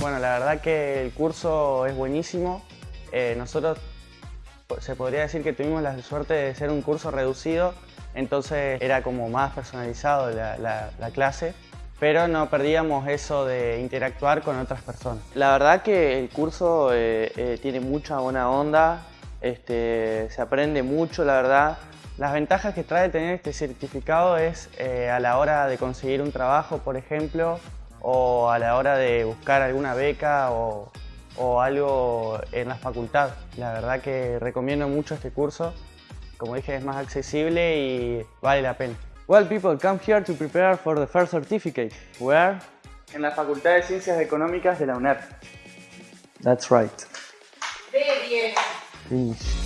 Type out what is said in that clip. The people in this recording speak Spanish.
Bueno, la verdad que el curso es buenísimo. Eh, nosotros se podría decir que tuvimos la suerte de ser un curso reducido, entonces era como más personalizado la, la clase pero no perdíamos eso de interactuar con otras personas. La verdad que el curso eh, eh, tiene mucha buena onda, este, se aprende mucho, la verdad. Las ventajas que trae tener este certificado es eh, a la hora de conseguir un trabajo, por ejemplo, o a la hora de buscar alguna beca o, o algo en la facultad. La verdad que recomiendo mucho este curso. Como dije, es más accesible y vale la pena. Well, people come here to prepare for the first certificate. Where? En la Facultad de Ciencias Económicas de la UNED. That's right. Very bien. Finish.